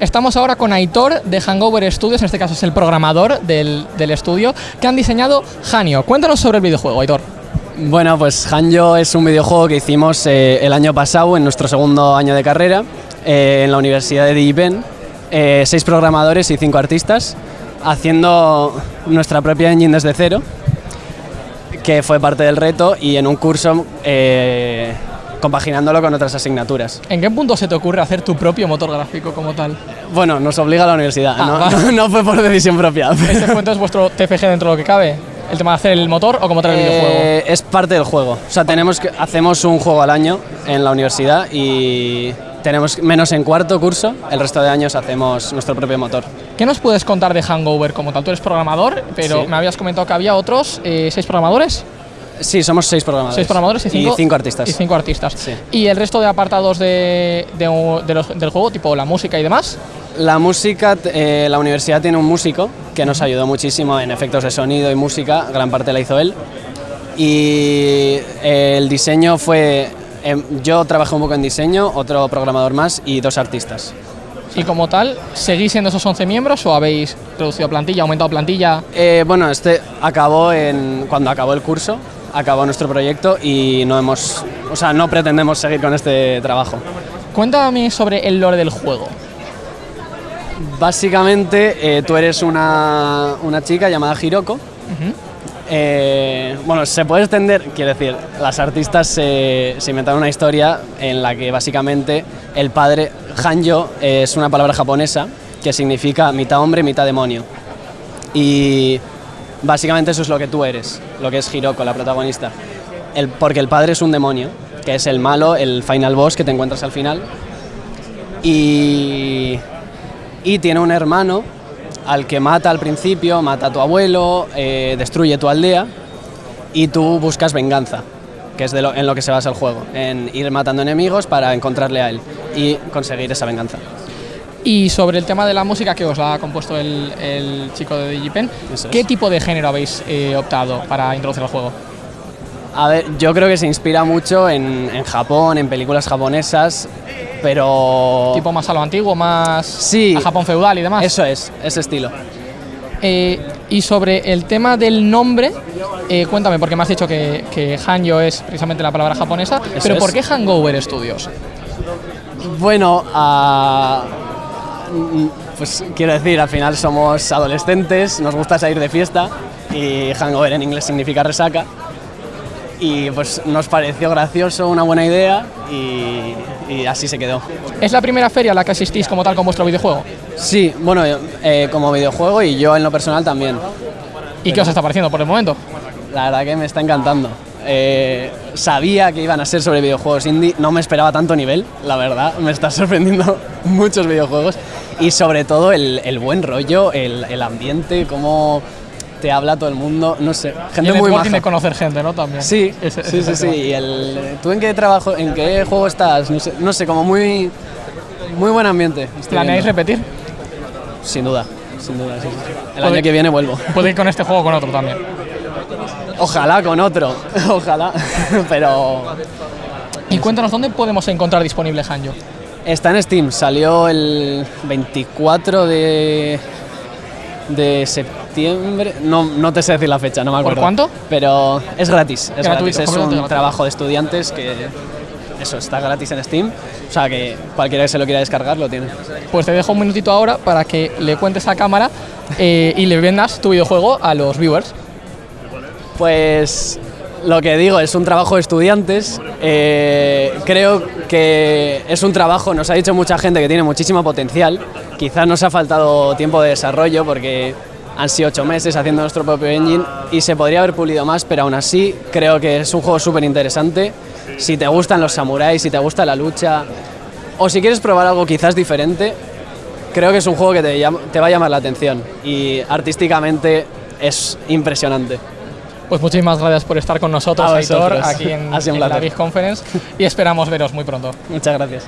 Estamos ahora con Aitor de Hangover Studios, en este caso es el programador del, del estudio, que han diseñado Hanyo. Cuéntanos sobre el videojuego, Aitor. Bueno, pues Hanyo es un videojuego que hicimos eh, el año pasado, en nuestro segundo año de carrera, eh, en la Universidad de DigiPen. Eh, seis programadores y cinco artistas, haciendo nuestra propia engine desde cero, que fue parte del reto, y en un curso compaginándolo con otras asignaturas. ¿En qué punto se te ocurre hacer tu propio motor gráfico como tal? Bueno, nos obliga la universidad, Ah, no, vale. no- fue por decisión propia. ¿Este fue entonces vuestro TFG dentro de lo que cabe? ¿El tema de hacer el motor o como tal el videojuego? Eh, es parte del juego. O sea, tenemos que, hacemos un juego al año en la universidad y tenemos menos en cuarto curso, el resto de años hacemos nuestro propio motor. ¿Qué nos puedes contar de Hangover como tal? Tú eres programador, pero Sí. me habías comentado que había otros eh, seis programadores. Sí, somos seis programadores. Seis programadores y cinco, artistas. Y cinco artistas. Sí. ¿Y el resto de apartados de, de- de los- del juego, tipo la música y demás? La música, eh, la universidad tiene un músico que nos ayudó muchísimo en efectos de sonido y música, gran parte la hizo él. Y eh, el diseño fue, em, yo trabajé un poco en diseño, otro programador más y dos artistas. Y como tal, ¿seguís siendo esos 11 miembros o habéis reducido plantilla, aumentado plantilla? Eh, bueno, este acabó en, cuando acabó el curso, acabó nuestro proyecto y no hemos, o sea, no pretendemos seguir con este trabajo. Cuéntame sobre el lore del juego. Básicamente, eh, tú eres una, una chica llamada Hiroko. Eh, bueno, se puede extender, quiero decir, las artistas se, se inventaron una historia en la que básicamente el padre, Hanyo, eh, es una palabra japonesa que significa mitad hombre, mitad demonio. Y básicamente eso es lo que tú eres, lo que es Hiroko, la protagonista. Porque el padre es un demonio, que es el malo, el final boss que te encuentras al final. Y, y tiene un hermano al que mata al principio, mata a tu abuelo, eh, destruye tu aldea y tú buscas venganza, que es en lo que se basa el juego, en ir matando enemigos para encontrarle a él y conseguir esa venganza. Y sobre el tema de la música que os la ha compuesto el, el chico de DigiPen, Eso ¿qué es. tipo de género habéis eh, optado para introducir el juego? A ver, yo creo que se inspira mucho en, en Japón, en películas japonesas, pero... ¿Tipo más a lo antiguo, más Sí. a Japón feudal y demás? Eso es, ese estilo. Eh, y sobre el tema del nombre, eh, cuéntame, porque me has dicho que, que Hanyo es precisamente la palabra japonesa, Eso pero es. ¿por qué Hangover Studios? Bueno, mm, pues quiero decir, al final somos adolescentes, nos gusta salir de fiesta y hangover en inglés significa resaca. Y pues nos pareció gracioso, una buena idea y, y así se quedó. ¿Es la primera feria a la que asistís como tal con vuestro videojuego? Sí, bueno, eh, como videojuego y yo en lo personal también. ¿Y qué os está pareciendo por el momento? La verdad que me está encantando. Eh, sabía que iban a ser sobre videojuegos indie, no me esperaba tanto nivel, la verdad, me está sorprendiendo muchos videojuegos y sobre todo el, el buen rollo, el, el ambiente, cómo te habla todo el mundo, no sé, Y gente el muy networking de maja. conocer gente, ¿no? También. Sí, Ese- sí, ese sí, sí. Y el, ¿Tú en qué trabajo, en qué juego estás? No sé, no sé como muy, muy buen ambiente. ¿Planeáis repetir? Sin duda, sin duda, sí, sí. El año que viene vuelvo. Puede ir con este juego o con otro también. Ojalá con otro, ojalá, pero Y cuéntanos, ¿dónde podemos encontrar disponible Hanyo? Está en Steam, salió el 24 de, de septiembre. No, no te sé decir la fecha, no me ¿Por acuerdo. cuánto? Pero es gratis. Es, Gratuito, gratis. es un trabajo de estudiantes que. Eso, está gratis en Steam. O sea que cualquiera que se lo quiera descargar lo tiene. Pues te dejo un minutito ahora para que le cuentes a cámara eh, y le vendas tu videojuego a los viewers. Pues lo que digo, es un trabajo de estudiantes. eh, creo que es un trabajo, nos ha dicho mucha gente que tiene muchísimo potencial. Quizás nos ha faltado tiempo de desarrollo porque han sido ocho meses haciendo nuestro propio engine y se podría haber pulido más, pero aún así creo que es un juego súper interesante. Si te gustan los samuráis, si te gusta la lucha o si quieres probar algo quizás diferente, creo que es un juego que te, te va a llamar la atención y artísticamente es impresionante. Pues muchísimas gracias por estar con nosotros, Aitor, aquí en, la. Big Conference y esperamos veros muy pronto. Muchas gracias.